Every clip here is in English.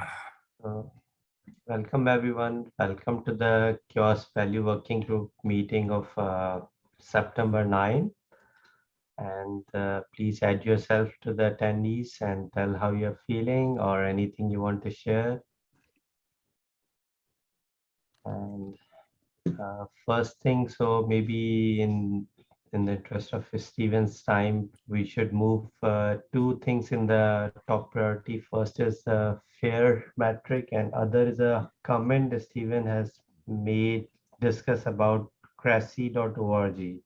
Uh, Welcome, everyone. Welcome to the CHAOSS Value Working Group meeting of uh, September 9. And uh, please add yourself to the attendees and tell how you're feeling or anything you want to share. And uh, first thing, so maybe in in the interest of Steven's time, we should move uh, two things in the top priority. First is the fair metric and other is a comment that Steven has made discuss about cressy.org.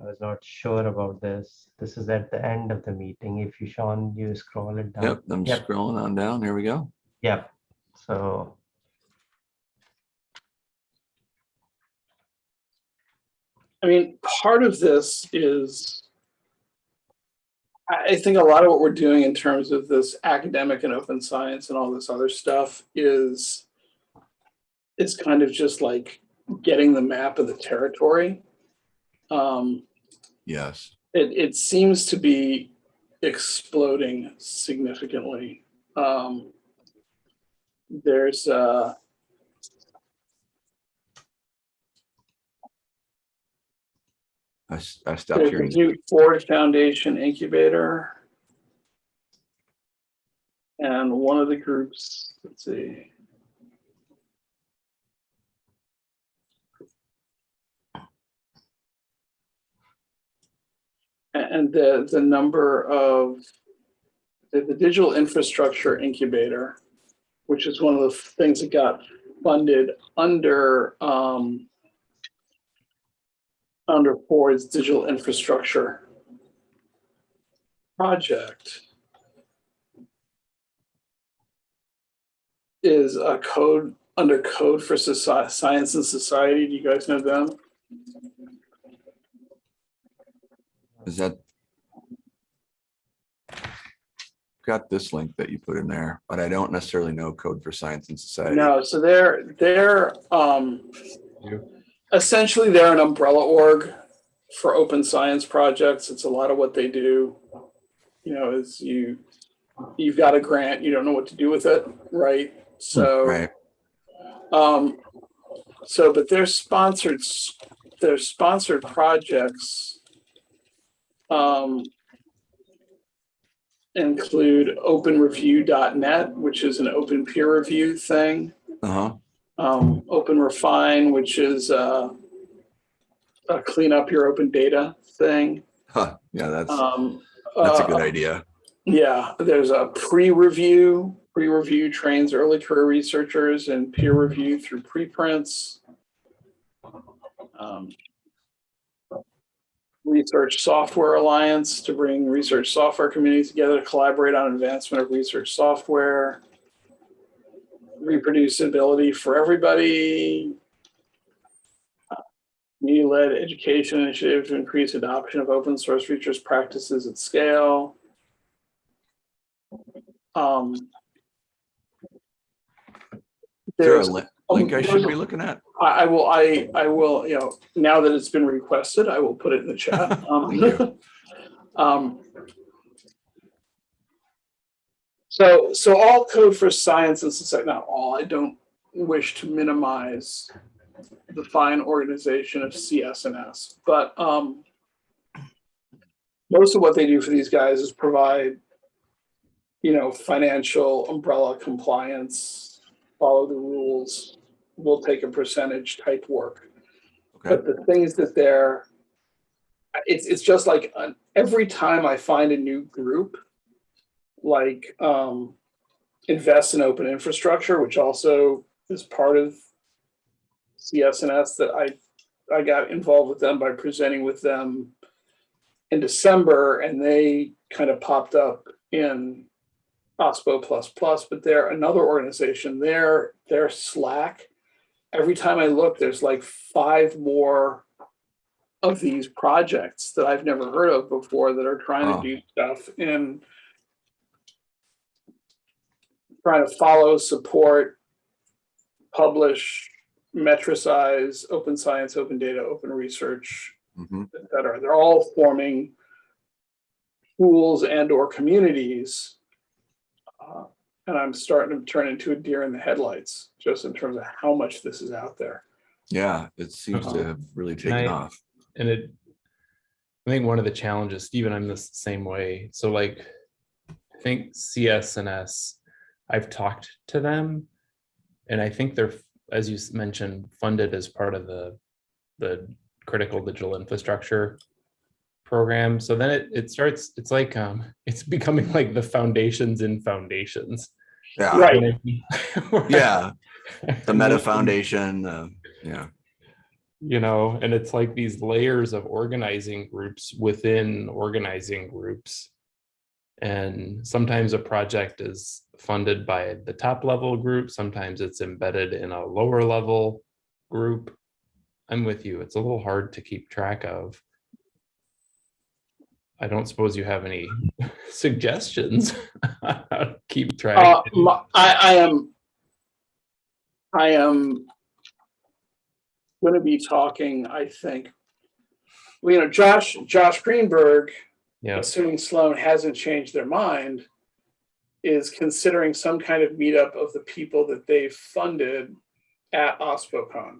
I was not sure about this. This is at the end of the meeting. If you, Sean, you scroll it down. Yep, I'm Yep. scrolling on down. Here we go. Yep. So I mean, part of this is, I, think a lot of what we're doing in terms of this academic and open science and all this other stuff is, it's kind of just like getting the map of the territory. Um, Yes. it, it seems to be exploding significantly. Um, there's, uh, I, I stopped the hearing. Ford Foundation Incubator. And one of the groups, let's see. And the, the number of, the, the Digital Infrastructure Incubator, which is one of the things that got funded under, um, under Ford's digital infrastructure project is a code under code for Soci- science and society. Do you guys know them? Is that? Got this link that you put in there, but I don't necessarily know code for science and society. No, so they're they're um You. Essentially they're an umbrella org for open science projects. It's a lot of what they do. You know, is you you've got a grant, you don't know what to do with it, right? So Right, Um, so, but their sponsored, their sponsored projects, um, include openreview.net, which is an open peer review thing. uh-huh, Um, Open Refine, which is, uh, a clean up your open data thing. huh, yeah, that's, Um, that's a uh, good idea. Yeah, there's a pre-review. Pre-review trains early career researchers and peer review through preprints. Um, Research Software Alliance to bring research software communities together to collaborate on advancement of research software. Reproducibility for everybody. Community-led education initiative to increase adoption of open source features practices at scale. Um. Is there a There's, li- link I should be looking at? I, I will, I, I will, you know, now that it's been requested, I will put it in the chat. Um, um, So, so all code for science and society, not all, I don't wish to minimize the fine organization of CSNS, but, um, most of what they do for these guys is provide, you know, financial umbrella compliance, follow the rules, we'll take a percentage type work. Okay, But the things that they're, it's, it's just like, uh, every time I find a new group, like, um, invest in open infrastructure, which also is part of CSNS that I, I got involved with them by presenting with them in December and they kind of popped up in OSPO plus plus, but they're another organization, their, their Slack. Every time I look, there's like five more of these projects that I've never heard of before that are trying Oh. to do stuff in trying to follow, support, publish, metricize, open science, open data, open research, mhm, et cetera. They're all forming pools and or communities. uh, And I'm starting to turn into a deer in the headlights, just in terms of how much this is out there. Yeah, it seems to Uh-huh. have really taken I- off. And it, I think one of the challenges, Stephen, I'm the same way. So like, I think CS and S, I've talked to them. And I think they're, as you mentioned, funded as part of the, the critical digital infrastructure program. So then it, it starts, it's like, um, it's becoming like the foundations in foundations. Yeah, Right. yeah, the Meta Foundation, uh, yeah, you know, and it's like these layers of organizing groups within organizing groups. And sometimes a project is funded by the top level group, sometimes it's embedded in a lower level group. I'm with you, it's a little hard to keep track of. I don't suppose you have any suggestions? Keep track. Uh, my- I, I am, I am going to be talking, I think, you know, Josh, Josh Greenberg, Yeah, assuming Sloan hasn't changed their mind, is considering some kind of meetup of the people that they've funded at OSPOCon.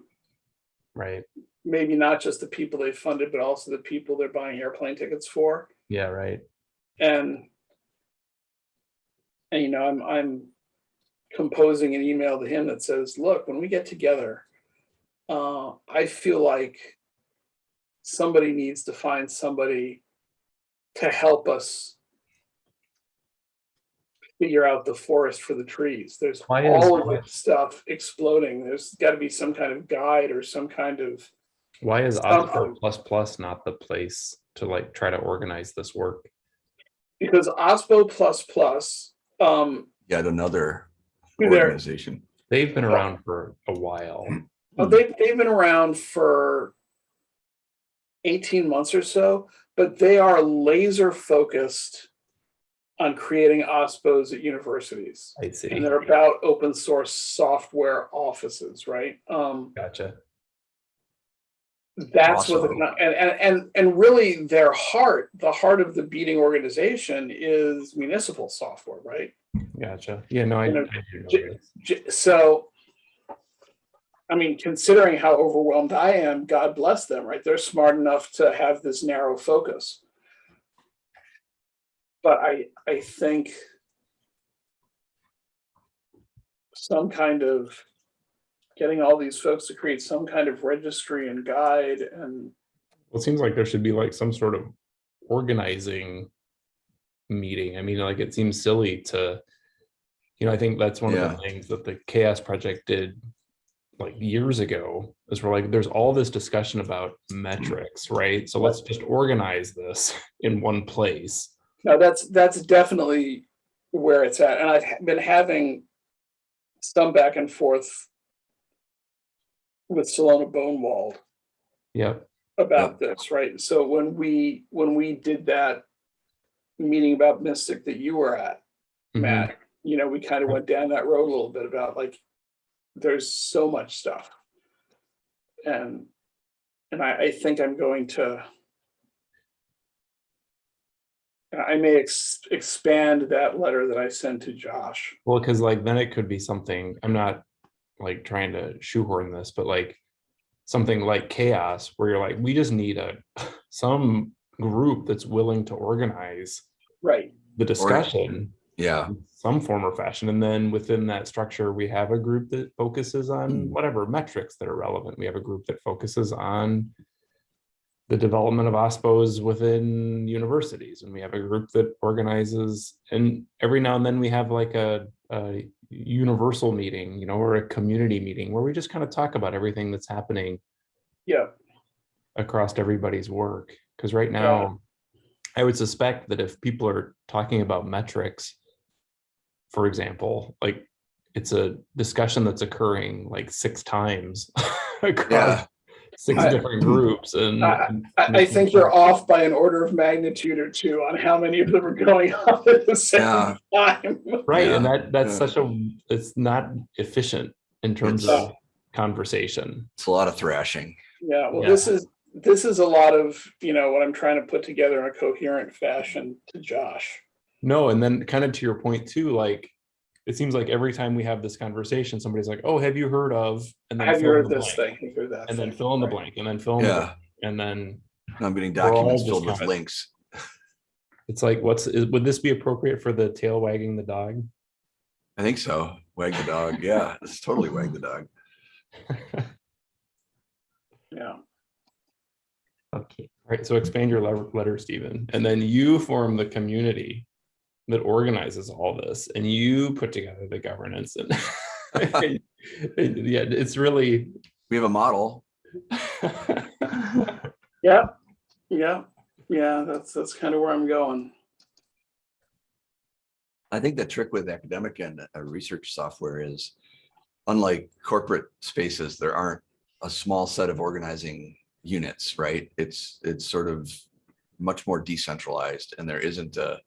right, Maybe not just the people they funded, but also the people they're buying airplane tickets for. yeah, right. And and you know, I'm I'm composing an email to him that says, look, when we get together, uh, I feel like somebody needs to find somebody to help us figure out the forest for the trees. There's Why all of this stuff exploding. There's got to be some kind of guide or some kind of Why is Something. OSPO plus plus not the place to like try to organize this work? because OSPO plus plus, um, yet another organization. They've been around for a while. Oh, they, they've been around for 18 months or so, but they are laser focused on creating OSPOs at universities. I'd see. And they're about open source software offices, right? Um, Gotcha. that's what, the, Awesome. and, and, and, and really their heart, the heart of the beating organization is municipal software, right? Gotcha. Yeah, no, I, You know, I do know j- J- So, I mean, considering how overwhelmed I am, God bless them, right? They're smart enough to have this narrow focus. But I, I think some kind of getting all these folks to create some kind of registry and guide and Well, it seems like there should be like some sort of organizing meeting. I mean, like it seems silly to, you know, I think that's one of the things that the CHAOSS project did like years ago is we're like, there's all this discussion about metrics, right? So let's just organize this in one place. No, that's, that's definitely where it's at. And I've been having some back and forth with Silona Bonewald Yep. about this, right? So when we, when we did that meeting about Mystic that you were at, Mhm. Matt, you know, we kind of went down that road a little bit about like, there's so much stuff. And, and I, I think I'm going to I may ex- expand that letter that I sent to Josh. Well, because like then it could be something, I'm not like trying to shoehorn this, but like something like CHAOSS where you're like, we just need a some group that's willing to organize Right, the discussion Yeah, some form or fashion. And then within that structure, we have a group that focuses on Mm. whatever metrics that are relevant. We have a group that focuses on the development of OSPOs within universities. And we have a group that organizes, and every now and then we have like a, a universal meeting, you know, or a community meeting where we just kind of talk about everything that's happening yeah, across everybody's work. Because right now, I would suspect that if people are talking about metrics, for example, like it's a discussion that's occurring like six times across yeah, six I- different groups and I- and I, I think sure- you're off by an order of magnitude or two on how many of them are going on at the same Yeah. time. right. And that that's yeah. such a it's not efficient in terms It's- of conversation. it's a lot of thrashing. Yeah, well, Yeah. this is, this is a lot of, you know, what I'm trying to put together in a coherent fashion to Josh. No, and then kind of to your point too, like it seems like every time we have this conversation, somebody's like, oh, have you heard of? And then Have you fill in heard the this blank, thing? Heard that And then fill in the Right. blank and then fill in the Yeah, blank. And then I'm getting documents filled with kind links. it's like, what's, is- would this be appropriate for the tail wagging the dog? I think so. Wag the dog. Yeah, it's totally wag the dog. Yeah. Okay. Right, so expand your letter, Stephen, and then you form the community that organizes all this, and you put together the governance and. Yeah, it's really. We have a model. Yeah, yeah, yeah, that's, that's kind of where I'm going. I think the trick with academic and uh, research software is unlike corporate spaces, there aren't a small set of organizing units, right? It's, it's sort of much more decentralized and there isn't a,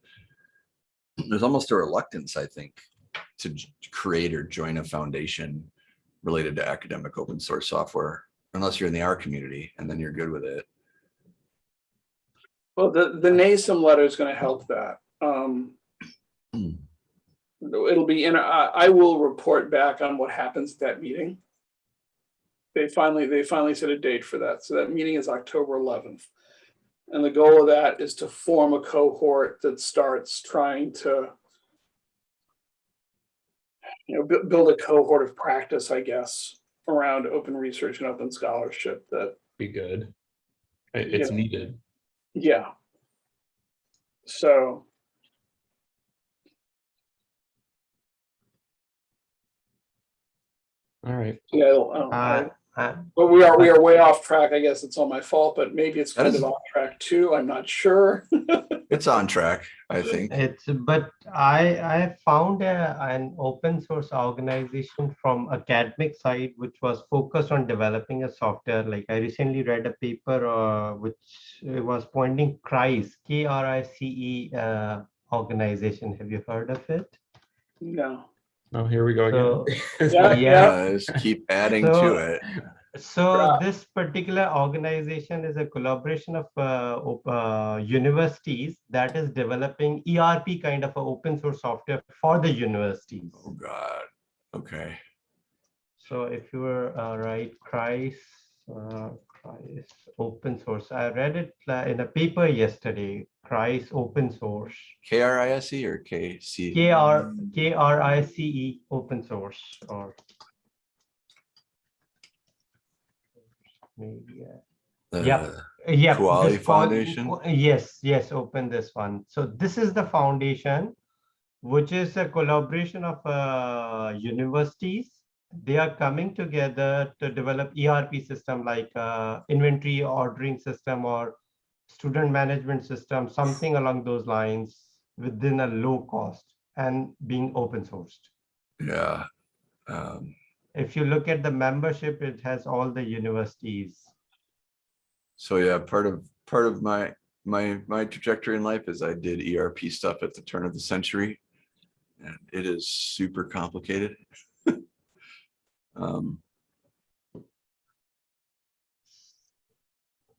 there's almost a reluctance, I think, to create or join a foundation related to academic open source software, unless you're in the R community and then you're good with it. Well, the, the NASEM letter is gonna help that. Um. Hmm. It'll be in, I, I will report back on what happens at that meeting. They finally, they finally set a date for that. So that meeting is October eleventh. And the goal of that is to form a cohort that starts trying to. You know, build a cohort of practice, I guess, around open research and open scholarship that Be good. It- It's Yeah. needed. Yeah. So. All right. Yeah, um, Uh, I- uh, but we are, we are way off track. I guess it's all my fault, but maybe it's kind is- of on track too. I'm not sure. It's on track, I think. It's, but I, I found a, an open source organization from academic side, which was focused on developing a software. Like I recently read a paper, uh, which was pointing CRICE, K-R-I-C-E, uh, organization. Have you heard of it? No. Oh, here we go So- again. Yeah, Yeah. Just keep adding So- to it. So Yeah. this particular organization is a collaboration of uh, op- uh, universities that is developing ERP kind of a open source software for the universities. Oh, God. Okay. So if you were uh, right, Christ, uh, Christ open source. I read it in a paper yesterday. Christ open source. K R I S E or K C? K R K R I C E open source or maybe. uh, Yep. Uh, Yeah. Kuali this Foundation? Ku- Yes, yes, open this one. So this is the foundation, which is a collaboration of uh, universities. They are coming together to develop ERP system like uh, inventory ordering system or student management system, something along those lines within a low cost and being open sourced. Yeah. Um, If you look at the membership, it has all the universities. So yeah, part of, part of my, my, my trajectory in life is I did ERP stuff at the turn of the century. And it is super complicated. Um,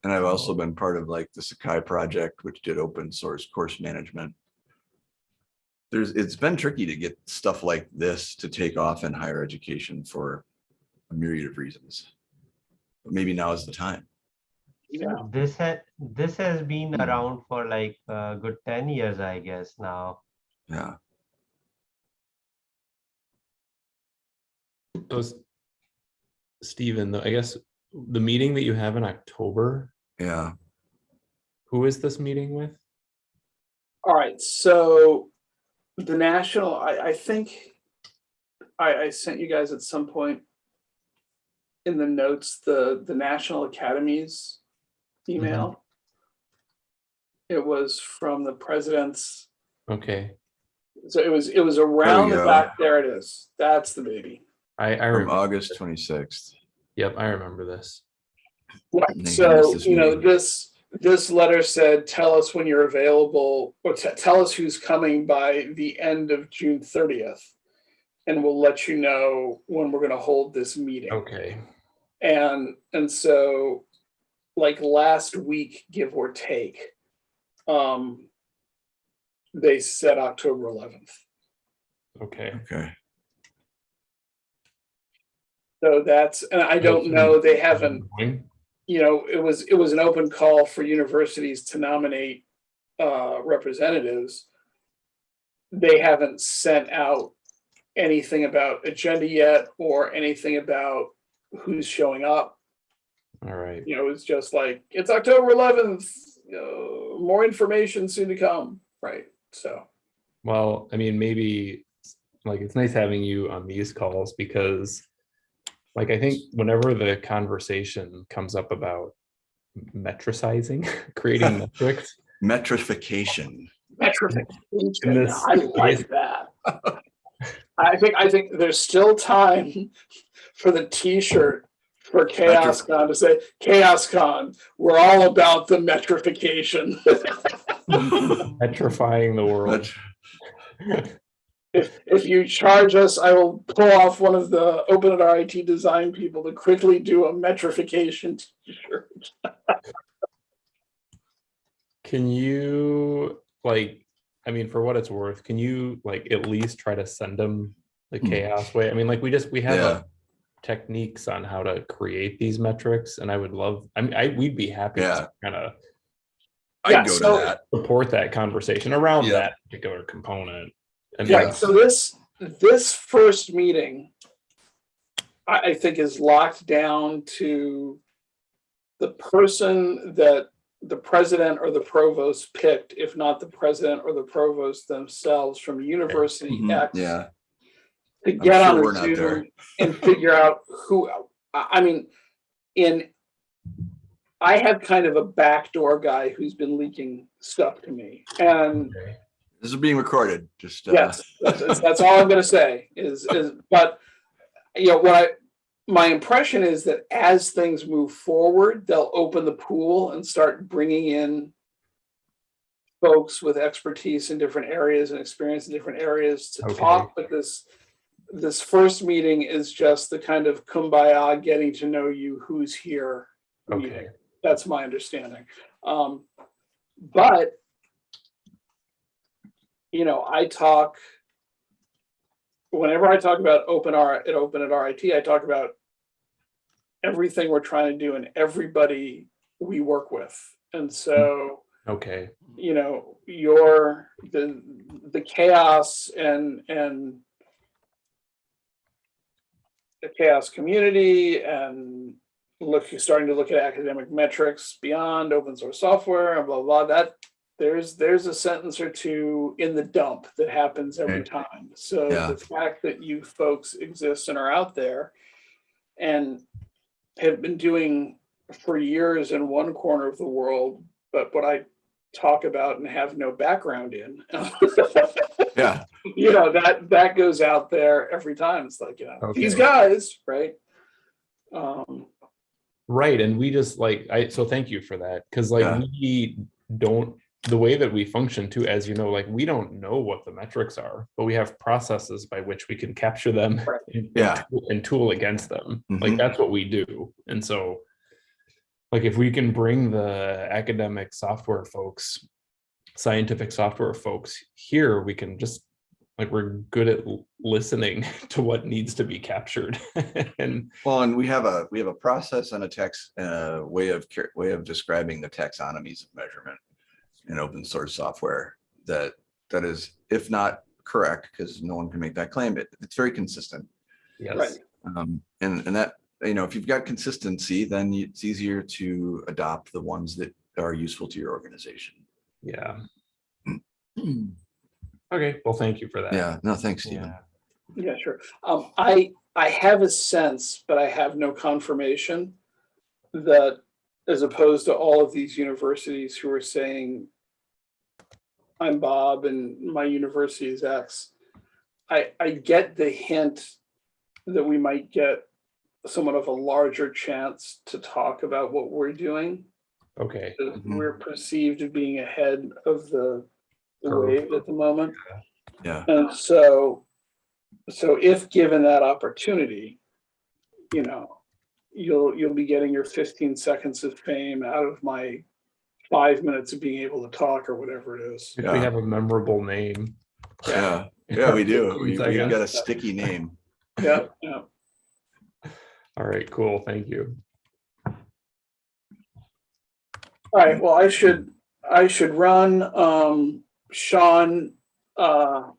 And I've also been part of like the Sakai project, which did open source course management. There's, it's been tricky to get stuff like this to take off in higher education for a myriad of reasons. But maybe now is the time. Yeah. This had, this has been Hmm. around for like a good ten years, I guess now. Yeah. So s- Stephen, though, I guess the meeting that you have in October, Yeah. who is this meeting with? All right, so the national, I, I think I, I sent you guys at some point in the notes, the, the National Academies email. Mm-hmm. It was from the president's, Okay, so it was, it was around the back, there it is. That's the baby. I, I From remember, August twenty-sixth. yep, I remember this. Right, so, this you know, meeting. this, this letter said, tell us when you're available, or tell us who's coming by the end of June thirtieth. And we'll let you know when we're gonna hold this meeting. Okay, And, and so, like last week, give or take, um, they said October eleventh. Okay. Okay. So that's, and I don't know, they haven't, you know, it was, it was an open call for universities to nominate uh, representatives. They haven't sent out anything about agenda yet or anything about who's showing up. All right. You know, it's just like, it's October eleventh, uh, more information soon to come, right? So, Well, I mean, maybe like it's nice having you on these calls because like I think whenever the conversation comes up about metricizing, creating metrics, Metrification. metrification, this I like that. I think, I think there's still time for the T-shirt for CHAOSScon to say, CHAOSScon, we're all about the metrification. metrifying the world. Met- If, if you charge us, I will pull off one of the Open at RIT design people to quickly do a metrification T-shirt. Can you like, I mean, for what it's worth, can you like at least try to send them the Hmm. CHAOSS way? I mean, like we just, we have Yeah. uh, techniques on how to create these metrics and I would love, I mean, I, we'd be happy Yeah. to kind of I'd Yeah, go to that. support that conversation around Yeah. that particular component. And Yeah, so this, this first meeting, I, I think is locked down to the person that the president or the provost picked, if not the president or the provost themselves from University Mhm, X. Yeah, To get sure on a there. Zoom and figure out who, I, I mean, in, I have kind of a backdoor guy who's been leaking stuff to me. And okay, this is being recorded, just. uh, Yes, that's, that's- that's all I'm gonna say is, is, but, you know, what I, my impression is that as things move forward, they'll open the pool and start bringing in folks with expertise in different areas and experience in different areas to Okay. talk, but this, this first meeting is just the kind of kumbaya, getting to know you, who's here. meeting. okay, That's my understanding. Um, but, you know, I talk, whenever I talk about open R, at open at RIT, I talk about everything we're trying to do and everybody we work with. And so, okay, you know, your, the, the CHAOSS and, and the CHAOSS community and look, starting to look at academic metrics beyond open source software and blah, blah, that, there's, there's a sentence or two in the dump that happens every Right. time. So Yeah. the fact that you folks exist and are out there and have been doing for years in one corner of the world, but what I talk about and have no background in. Yeah, you know, that that goes out there every time. It's like, you know, these guys, right? Um, right, and we just like, I, so thank you for that, because like Yeah. we don't, the way that we function too, as you know, like we don't know what the metrics are, but we have processes by which we can capture them Right. and- Yeah. and tool against them. Like Mhm. that's what we do. And so like if we can bring the academic software folks, scientific software folks here, we can just like we're good at listening to what needs to be captured. and well, and we have a, we have a process and a text, uh, way of, way of describing the taxonomies of measurement in open source software that, that is, if not correct, because no one can make that claim, it, it's very consistent. yes, Right. Um, and, and that, you know, if you've got consistency, then it's easier to adopt the ones that are useful to your organization. yeah. Okay, well, thank you for that. Yeah, no, thanks, Stephen. Yeah. yeah, sure. Um, I I have a sense, but I have no confirmation that as opposed to all of these universities who are saying, I'm Bob and my university is X. I, I get the hint that we might get somewhat of a larger chance to talk about what we're doing. Okay, that Mhm. We're perceived as being ahead of the the Curve. wave at the moment. Yeah, And so, so if given that opportunity, you know, you'll, you'll be getting your fifteen seconds of fame out of my five minutes of being able to talk or whatever it is. if we have a memorable name. yeah. Yeah, we do. We- Seconds. We've got a sticky name. Yeah, yeah. All right, cool. Thank you. All right, well, I should, I should run. Um, Sean, uh,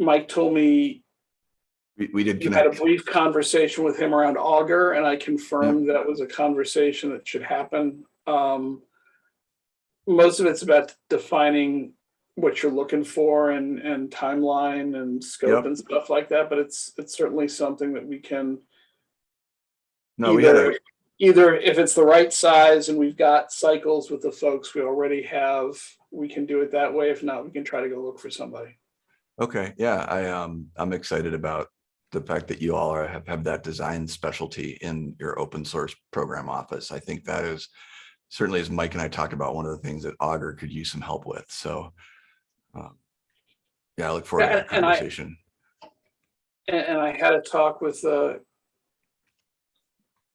Mike told me We, we did you had a brief conversation with him around Augur, and I confirmed that was a conversation that should happen. Um, most of it's about defining what you're looking for and, and timeline and scope Yep. and stuff like that, but it's, it's certainly something that we can No, we had a, either, either if it's the right size and we've got cycles with the folks we already have, we can do it that way. If not, we can try to go look for somebody. okay, yeah, I, um, I'm excited about the fact that you all are, have, have that design specialty in your open source program office. I think that is certainly as Mike and I talked about, one of the things that Augur could use some help with, so. um, Yeah, I look forward to that and I- conversation. And, and I had a talk with the,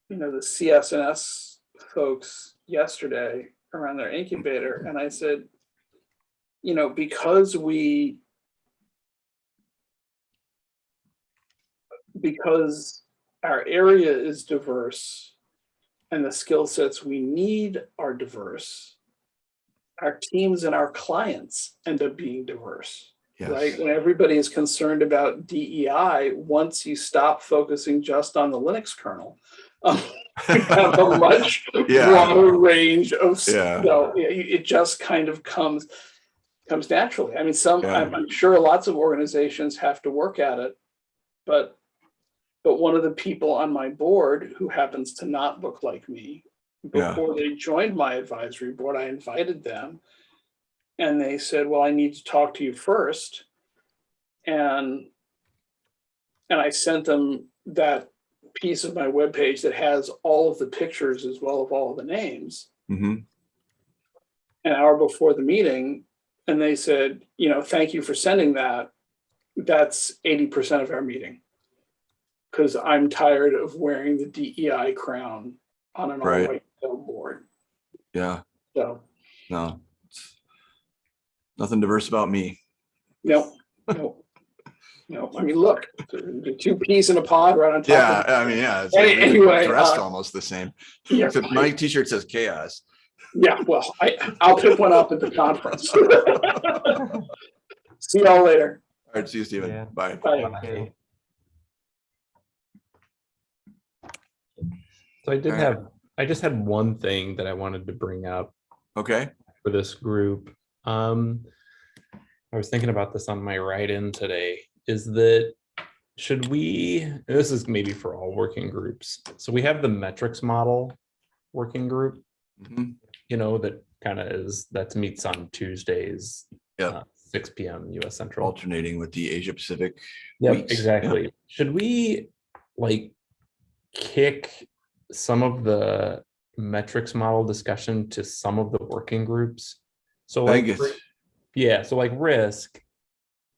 you know, the CSNS folks yesterday around their incubator, and I said, you know, because we because our area is diverse and the skill sets we need are diverse, our teams and our clients end up being diverse right? When everybody is concerned about DEI, once you stop focusing just on the Linux kernel, um, you have a much Yeah. broader range of, Yeah. you know, it it just kind of comes, comes naturally. I mean, some, Yeah. I'm, I'm sure lots of organizations have to work at it, but, but one of the people on my board who happens to not look like me, Yeah. before they joined my advisory board, I invited them and they said, well, I need to talk to you first. And, and I sent them that piece of my webpage that has all of the pictures as well of all of the names Mhm. an hour before the meeting. And they said, you know, thank you for sending that. That's eighty percent of our meeting. Cause I'm tired of wearing the DEI crown on an all Right. white board. yeah, So, no. Nothing diverse about me. no, no. No, I mean, look, two peas in a pod right on top Yeah, of. I mean, yeah. it's Any- like anyway, Dressed uh, almost the same. Yeah, my t-shirt says CHAOSS. yeah, well, I, I'll pick one up at the conference. See y'all later. All right, see you, Stephen. Yeah. Bye. Bye. Okay. So I did have, I just had one thing that I wanted to bring up Okay, for this group. Um, I was thinking about this on my write-in today, is that should we, this is maybe for all working groups. So we have the metrics model working group, Mhm. you know, that kind of is, that meets on Tuesdays. Yep. uh, Six P M US Central. alternating with the Asia Pacific. Yep, weeks. exactly. Should we like kick some of the metrics model discussion to some of the working groups? So like, think ri- it's, yeah, so like risk,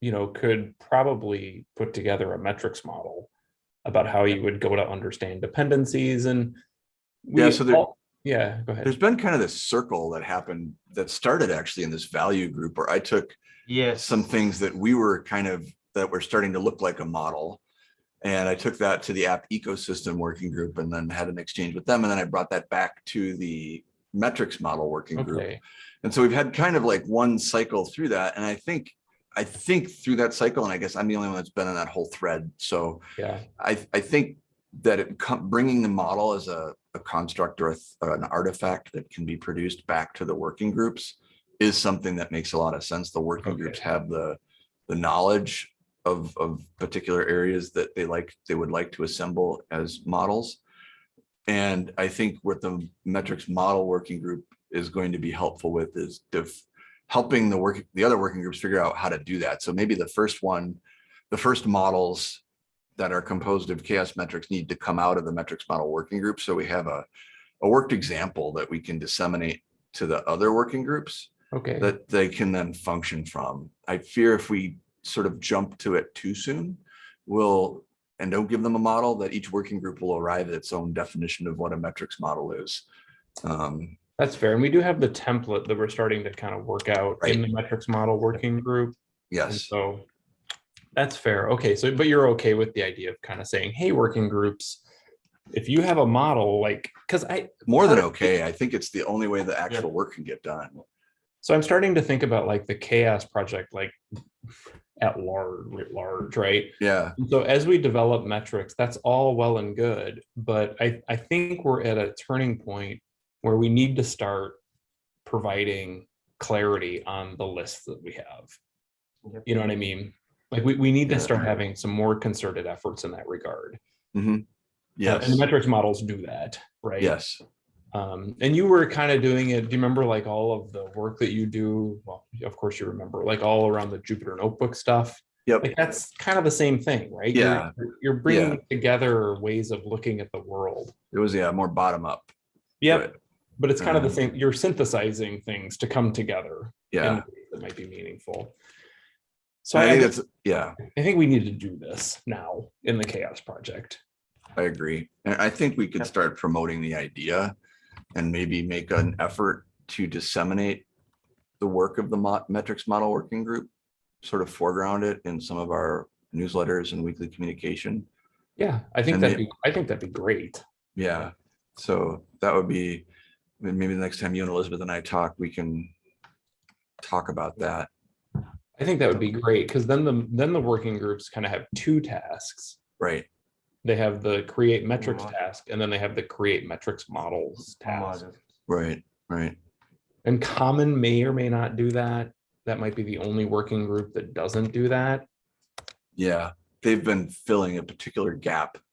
you know, could probably put together a metrics model about how you would go to understand dependencies and. Yeah, so there- all- Yeah, go ahead. there's been kind of this circle that happened that started actually in this value group where I took Yes. some things that we were kind of, that were starting to look like a model. And I took that to the app ecosystem working group and then had an exchange with them. And then I brought that back to the metrics model working group. Okay, And so we've had kind of like one cycle through that. And I think, I think through that cycle, and I guess I'm the only one that's been in that whole thread. So yeah, I, I think that it bringing the model as a, a construct or a or an artifact that can be produced back to the working groups is something that makes a lot of sense. The working groups have the, the knowledge of, of particular areas that they like, they would like to assemble as models. And I think what the metrics model working group is going to be helpful with is helping the work, the other working groups figure out how to do that. So maybe the first one, the first models that are composed of CHAOSS metrics need to come out of the metrics model working group. So we have a, a worked example that we can disseminate to the other working groups okay, that they can then function from. I fear if we sort of jump to it too soon, we'll, and don't give them a model, that each working group will arrive at its own definition of what a metrics model is. Um, that's fair. And we do have the template that we're starting to kind of work out in the metrics model working group. And yes, so That's fair. Okay, so, but you're okay with the idea of kind of saying, hey, working groups, if you have a model, like, because I, More than okay. I think it's the only way the actual work can get done. so I'm starting to think about like the CHAOSS project, like at large, writ large, right? Yeah, And So as we develop metrics, that's all well and good, but I, I think we're at a turning point where we need to start providing clarity on the lists that we have. Yep. You know what I mean? Like we, we need to start having some more concerted efforts in that regard. Uh, yes, And the metrics models do that, right? yes. Um, and you were kind of doing it, do you remember like all of the work that you do? Well, of course you remember, like all around the Jupyter notebook stuff. Yep. Like that's kind of the same thing, right? Yeah. You're, you're bringing together ways of looking at the world. It was, yeah, more bottom up. Yep. But it's kind of the Um, same, you're synthesizing things to come together. Yeah. That might be meaningful. So I I, think that's, yeah, I think we need to do this now in the CHAOSS project. I agree. And I think we could start promoting the idea and maybe make an effort to disseminate the work of the mo- metrics model working group, sort of foreground it in some of our newsletters and weekly communication. Yeah, I think And that'd be, I think that'd be great. Yeah, so that would be, maybe the next time you and Elizabeth and I talk, we can talk about that. I think that would be great because then the, then the working groups kind of have two tasks. Right, They have the create metrics task and then they have the create metrics models task. Right, right. And common may or may not do that. That might be the only working group that doesn't do that. Yeah, they've been filling a particular gap across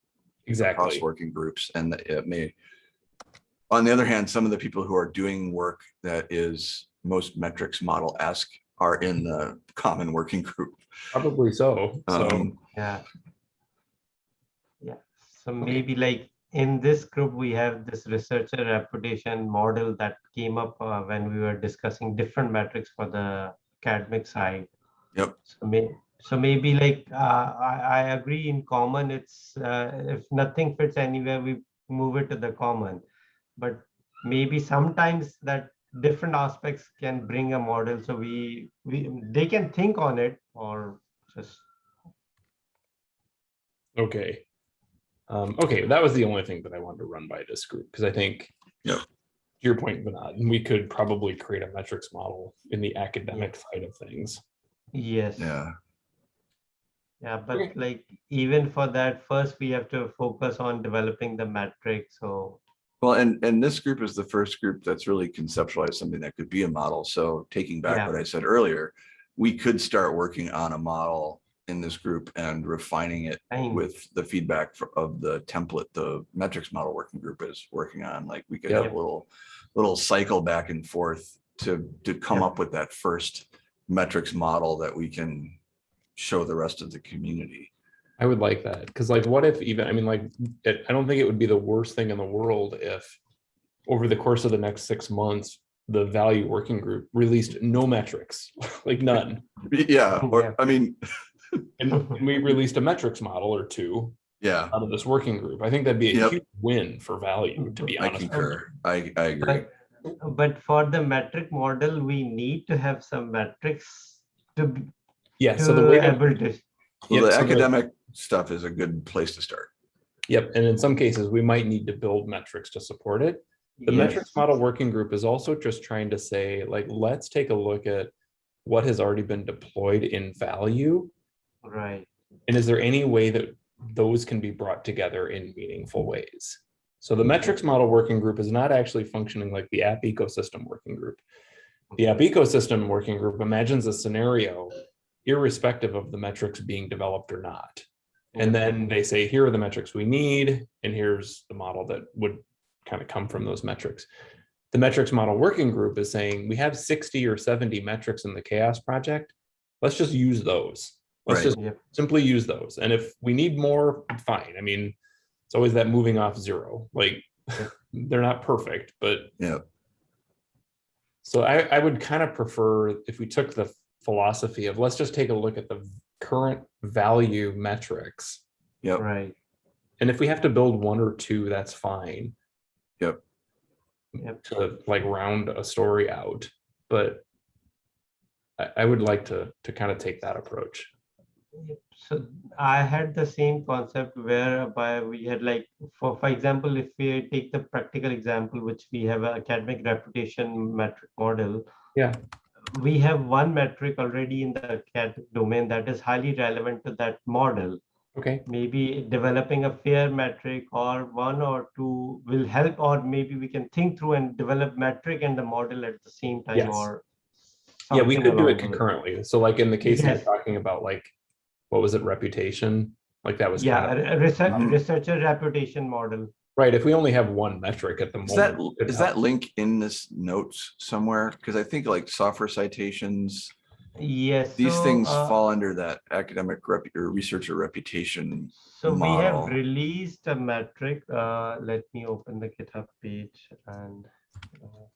Exactly. working groups and it may. On the other hand, some of the people who are doing work that is most metrics model-esque are in the common working group. Probably so. So, Um, Yeah. Yeah, so maybe like in this group, we have this researcher reputation model that came up uh, when we were discussing different metrics for the academic side. Yep. So may, so maybe like, uh, I, I agree in common, it's, uh, if nothing fits anywhere, we move it to the common. But maybe sometimes that different aspects can bring a model, so we, we, they can think on it or just okay. Um, okay, that was the only thing that I wanted to run by this group because I think. Yep. to Your point, Vinod, we could probably create a metrics model in the academic side of things. Yes. Yeah, Yeah, but Okay. like even for that, first we have to focus on developing the metric. So well, and, and this group is the first group that's really conceptualized something that could be a model. So taking back Yeah. what I said earlier, we could start working on a model in this group and refining it with the feedback for- of the template, the metrics model working group is working on, like, we could have a little, little cycle back and forth to, to come Yep. up with that first metrics model that we can show the rest of the community. I would like that, because like, what if even, I mean, like, it, I don't think it would be the worst thing in the world if over the course of the next six months, the value working group released no metrics, like none. Yeah, Yeah. or, I mean, And we released a metrics model or two yeah, out of this working group. I think that'd be a Yep. huge win for value, to be honest. I concur. I, I agree. but, but for the metric model, we need to have some metrics to be Yeah, so the to way that, able to. Well, Yep, the so the- academic stuff is a good place to start. yep, and in some cases, we might need to build metrics to support it. The metrics model working group is also just trying to say, like, let's take a look at what has already been deployed in value. Right. And is there any way that those can be brought together in meaningful ways? So the metrics model working group is not actually functioning like the app ecosystem working group. The app ecosystem working group imagines a scenario irrespective of the metrics being developed or not. And then they say, here are the metrics we need, and here's the model that would kind of come from those metrics. The metrics model working group is saying, we have 60 or 70 metrics in the CHAOSS project. Let's just use those. Let's Right. just Yep. simply use those. And if we need more, fine. I mean, it's always that moving off zero, like they're not perfect, but Yeah, so I, I would kind of prefer if we took the philosophy of let's just take a look at the current value metrics. yep, Right. And if we have to build one or two, that's fine. Yep. Yep. To like round a story out, but I, I would like to, to kind of take that approach. So I had the same concept whereby we had like, for, for example, if we take the practical example, which we have an academic reputation metric model. Yeah. We have one metric already in the academic domain that is highly relevant to that model. Okay, Maybe developing a fair metric or one or two will help, or maybe we can think through and develop metric and the model at the same time Yes. or. yeah, we could do it concurrently. So like in the case you're talking about, like, what was it, reputation? Like that was. Yeah, kind of- a- a research, Mhm. researcher reputation model. Right, if we only have one metric at the Is moment. it could is that link in this notes somewhere? Because I think like software citations, Yes. these so, things uh, fall under that academic rep or researcher reputation. So we have released a metric. Uh, let me open the GitHub page and. uh,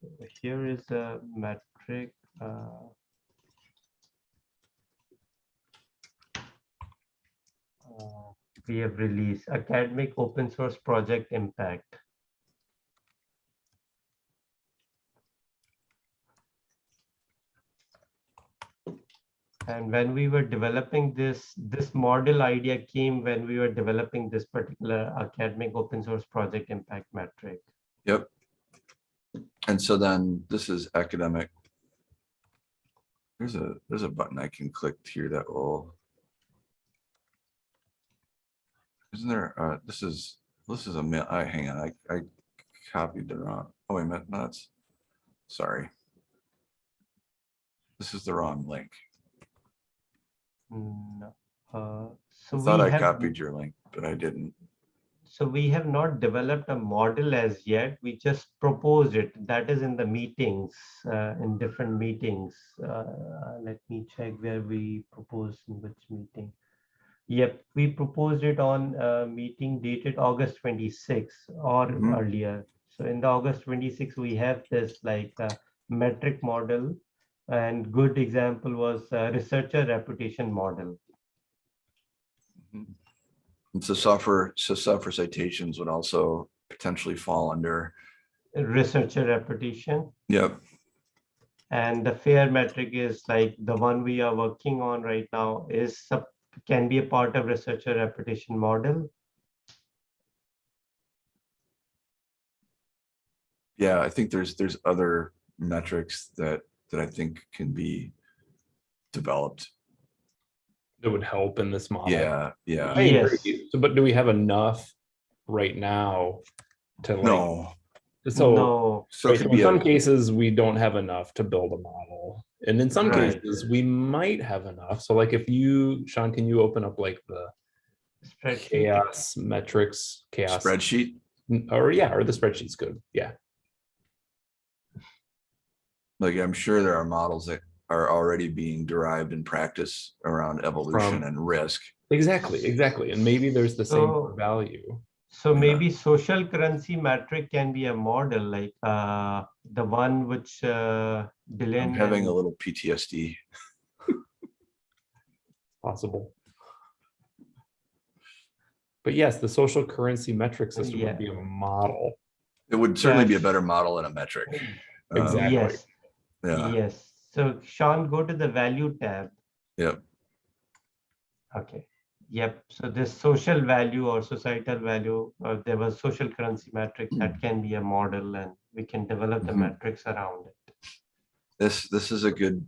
So here is a metric. uh, uh, we have released academic open source project impact. And when we were developing this, this model idea came when we were developing this particular academic open source project impact metric. Yep. And so then this is academic. There's a, there's a button I can click here that will. Isn't there, uh, this is, this is a, mi- I, hang on, I, I copied the wrong, oh, wait a minute, no, that's, sorry. This is the wrong link. No. Uh, So I thought I have- copied your link, but I didn't. So we have not developed a model as yet. We just proposed it. That is in the meetings, uh, in different meetings. Uh, Let me check where we proposed in which meeting. Yep, we proposed it on a meeting dated August 26 or Mhm. earlier. So in the August 26, we have this like uh, metric model. And good example was researcher reputation model. And so software, so software citations would also potentially fall under, Researcher reputation. yep, And the fair metric is like the one we are working on right now is can be a part of researcher reputation model. yeah, I think there's, there's other metrics that, that I think can be developed. That would help in this model. Yeah, yeah. I Yes. agree. So, but do we have enough right now to like, No, so, No, so right, so in be, some a cases, we don't have enough to build a model. And in some Right. cases, we might have enough. So like if you, Sean, can you open up like the spreadsheet. CHAOSS metrics, CHAOSS? spreadsheet. Or yeah, or the spreadsheet's good. Yeah. Like, I'm sure there are models that are already being derived in practice around evolution From- and risk. Exactly, exactly. And maybe there's the same So- value. So Yeah. maybe social currency metric can be a model like uh, the one which uh, Dylan. I'm having and- a little PTSD. possible. But yes, the social currency metric system Yeah. would be a model. It would certainly be a better model than a metric. Um, Exactly. Yes, Yeah, yes. So Sean, go to the value tab. Yep. Okay. Yep. So this social value or societal value, or there was social currency metric that can be a model and we can develop the Mhm. metrics around it. this, this is a good,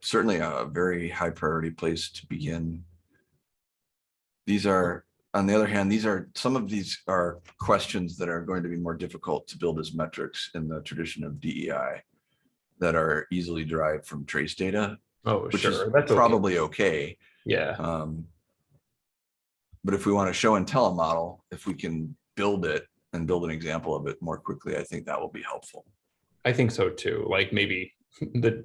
certainly a very high priority place to begin. These are, on the other hand, these are, some of these are questions that are going to be more difficult to build as metrics in the tradition of DEI that are easily derived from trace data, Oh, which is. That's probably okay. Yeah, Um, But if we want to show and tell a model, if we can build it and build an example of it more quickly, I think that will be helpful. I think so too. Like maybe the,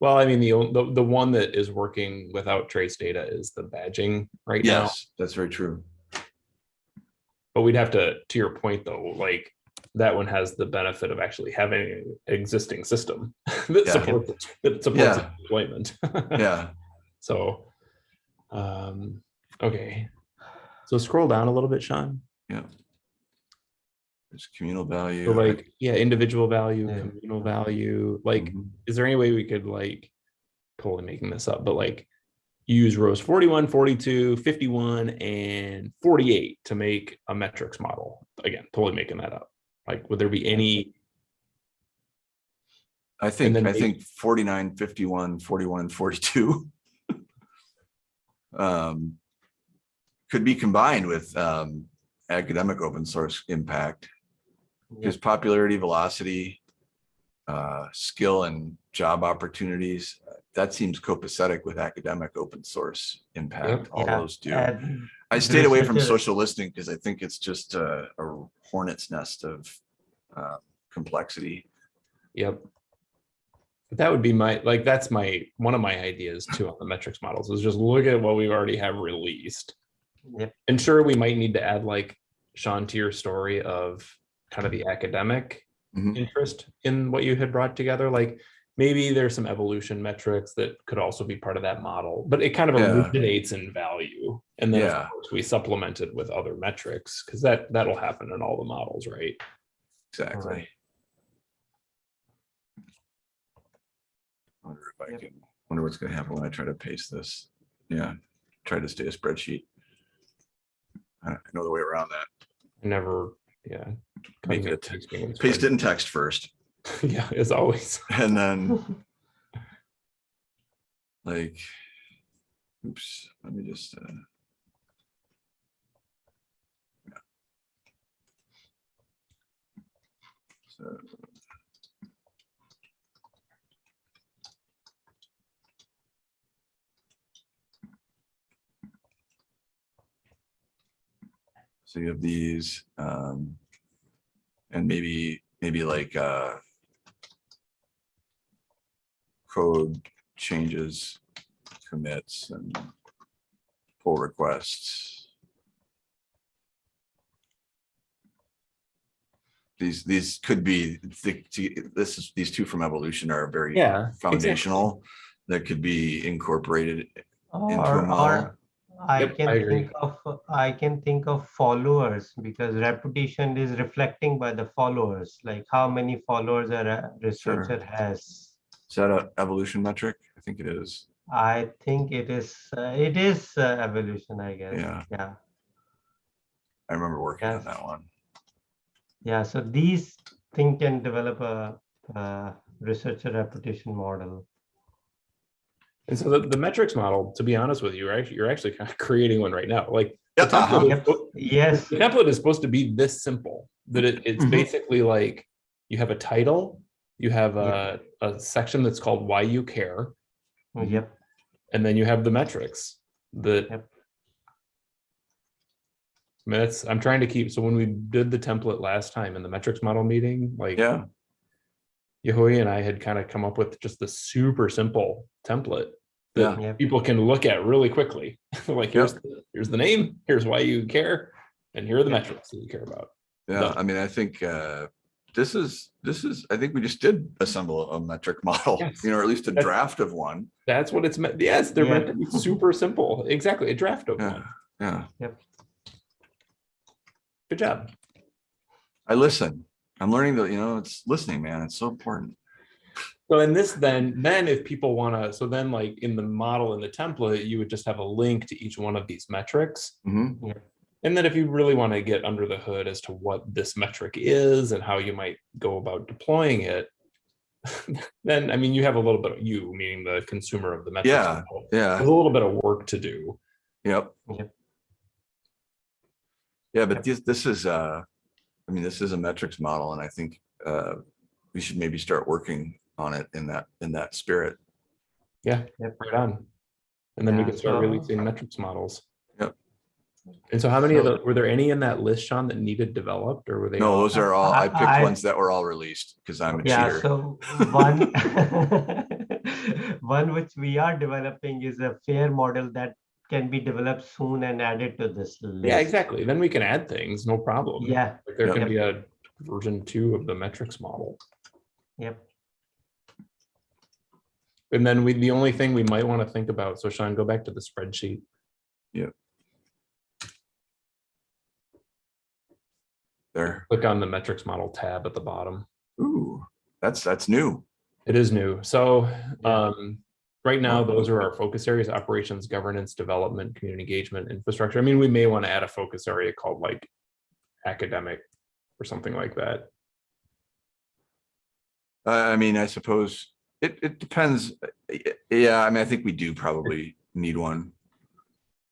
well, I mean, the, the, the one that is working without trace data is the badging right now. Yes, that's very true. But we'd have to, to your point though, like that one has the benefit of actually having an existing system that Yeah. supports, it- that supports Yeah. deployment. Yeah, So, um, Okay. So scroll down a little bit, Sean. Yeah. There's communal value. So like, yeah, individual value, Yeah. communal value, like, Mhm. is there any way we could like, totally making this up, but like use rows 41, 42, 51, and 48 to make a metrics model? Again, totally making that up. Like, would there be any, I think, then I maybe- think 49, 51, 41, 42. Um, could be combined with um, academic open source impact, because popularity, velocity, uh, skill and job opportunities, uh, that seems copacetic with academic open source impact, all Yeah, those do. and I stayed away from social listening because I think it's just a, a hornet's nest of uh, complexity. yep. That would be my, like, that's my, one of my ideas too on the metrics models is just look at what we already have released. Yep. And sure, we might need to add like Sean to your story of kind of the academic Mhm. interest in what you had brought together. Like maybe there's some evolution metrics that could also be part of that model, but it kind of Yeah. originates in value. And then Yeah. of course we supplement it with other metrics because that that'll happen in all the models, right? Exactly. Right. Wonder if I Yep. can, wonder what's gonna happen when I try to paste this. Yeah, try to stay a spreadsheet. I I know the way around that. I never, yeah. Make it a te- pasting in Paste it in text first spreadsheet. Yeah, as always. and then like, oops, let me just, uh. yeah. So. So you have these, um, and maybe, maybe like, uh, code changes, commits and pull requests. These, these could be, the- the- this is, these two from evolution are very Yeah. exactly. foundational. That could be incorporated into Or, a model. or I Yep, can I think of, I can think of followers because reputation is reflecting by the followers, like how many followers a re- researcher has. Is that an evolution metric? I think it is. I think it is, uh, it is uh, evolution, I guess. Yeah. Yeah, I remember working on that one. yeah. So these thing can develop a, uh researcher reputation model. And so the, the metrics model, to be honest with you, you're actually, you're actually kind of creating one right now. Like the Yeah, uh-huh. template, Yep. spo- Yes, the template is supposed to be this simple, that it, it's Mhm. basically like you have a title, you have a, Yep. A section that's called why you care, yep, and then you have the metrics that. Yep. I mean, that's, I'm trying to keep, so when we did the template last time in the metrics model meeting, like. Yeah, Yehui and I had kind of come up with just the super simple template that Yep. people can look at really quickly. Like, here's, the- here's the name, here's why you care, and here are the metrics that you care about. yeah. No. I mean, I think uh, this is, this is, I think we just did assemble a metric model, Yes. you know, or at least a That's- draft of one. That's what it's meant. Yes, they're meant to be super simple. Exactly, a draft of Yeah, one. yeah. Good job. I listen. I'm learning that, you know, it's listening, man. It's so important. So in this, then, then if people want to, so then like in the model in the template, you would just have a link to each one of these metrics. Mhm. And then if you really want to get under the hood as to what this metric is and how you might go about deploying it, then, I mean, you have a little bit of you, meaning the consumer of the metric. Yeah. model. Yeah, There's a little bit of work to do. yep. Yep. Yeah, but this, this is, uh, I mean, this is a metrics model and I think, uh, we should maybe start working on it in that, in that spirit. Yeah, Yep. right on. And then we can start so- releasing metrics models. Yep. And so how many of So- the, were there any in that list, Sean, that needed developed or were they? No, all- those are all, I I- picked I- ones that were all released because I'm a yeah, cheater. so one, one which we are developing is a fair model that can be developed soon and added to this list. Yeah, exactly. Then we can add things, no problem. Yeah, Like there Yep. can be a version two of the metrics model. yep, And then we, the only thing we might want to think about, so Sean, go back to the spreadsheet. Yep. There. Click on the metrics model tab at the bottom. Ooh, that's, that's new. It is new. So um, right now, those are our focus areas, operations, governance, development, community engagement, infrastructure. I mean, we may want to add a focus area called like academic or something like that. Uh, I mean, I suppose it, it depends. Uh, Yeah, I mean, I think we do probably need one.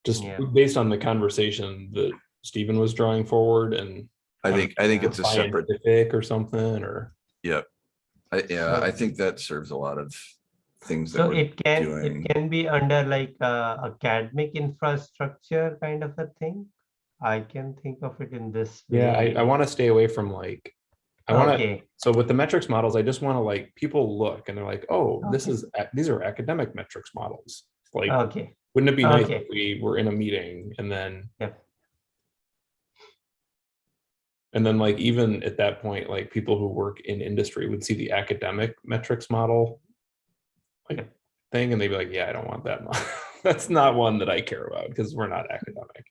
Just Yeah. based on the conversation that Stephen was drawing forward and. I think, I think it's a separate, Scientific or something, or, I, yeah, So- I think that serves a lot of things that So we're it can, doing. it can be under like uh, academic infrastructure kind of a thing. I can think of it in this. yeah, I. I want to stay away from like. I want to, Okay, so with the metrics models, I just want to like, people look and they're like, oh, this Okay. is, ac- these are academic metrics models. Like, okay, wouldn't it be nice okay. if we were in a meeting and then, yep, and then like, even at that point, like people who work in industry would see the academic metrics model. Like thing and they'd be like, yeah, I don't want that. That's not one that I care about because we're not academic.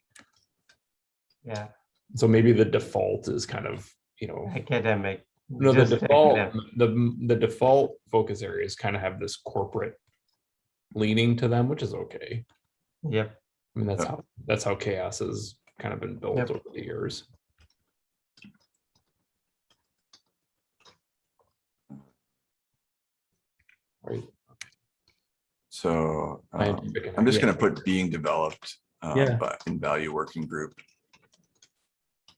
yeah, So maybe the default is kind of, you know, academic. no, the default, academic. the, the default focus areas kind of have this corporate leaning to them, which is okay. Yep, I mean, that's how, that's how CHAOSS has kind of been built Yep. over the years. Right. So um, I'm just gonna put being developed, uh, Yeah. but in value working group.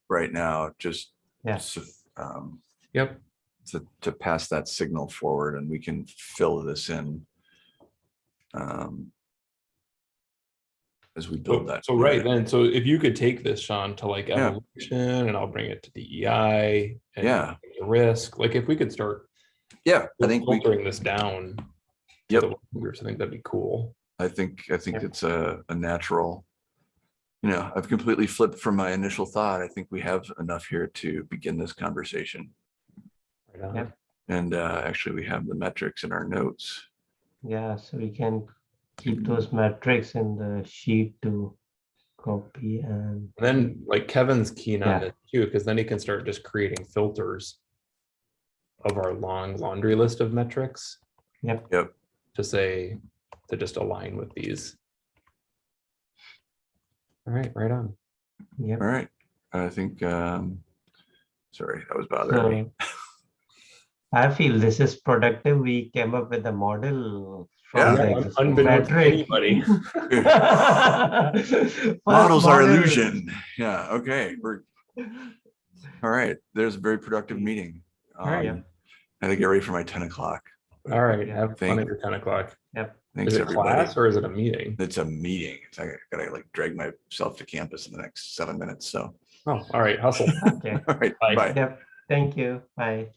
Right now, just. Yeah. so, um, Yep, To, to pass that signal forward and we can fill this in. um, As we build so, that. so right then, so if you could take this, Sean, to like Yeah. evolution and I'll bring it to DEI. and Yeah. the Risk, like if we could start Yeah, I think we, filtering this down. to Yep. the working Groups, I think that'd be cool. I think, I think Yep. it's a, a natural. You know, I've completely flipped from my initial thought. I think we have enough here to begin this conversation. Right on. Yep. And uh, actually, we have the metrics in our notes. yeah, so we can keep those metrics in the sheet to copy and, And then like Kevin's keen on Yeah. this too, because then he can start just creating filters of our long laundry list of metrics yep, Yep. to say, to just align with these. All right, right on. yep. All right, I think, um, sorry, that was bothering me. I feel this is productive. We came up with a model. from Yeah. the Yeah, unbeknownst to anybody. First Models are illusion. Yeah, okay, we're, all right, there's a very productive meeting. right. Um, I think get ready for my ten o'clock. All right, Yeah. have fun Thank- at your ten o'clock. Yep. Thanks, Is it everybody. class or is it a meeting? It's a meeting. It's like, I gotta like drag myself to campus in the next seven minutes, so. Oh, all right, hustle. Okay, All right, Bye. bye. yep, thank you, bye.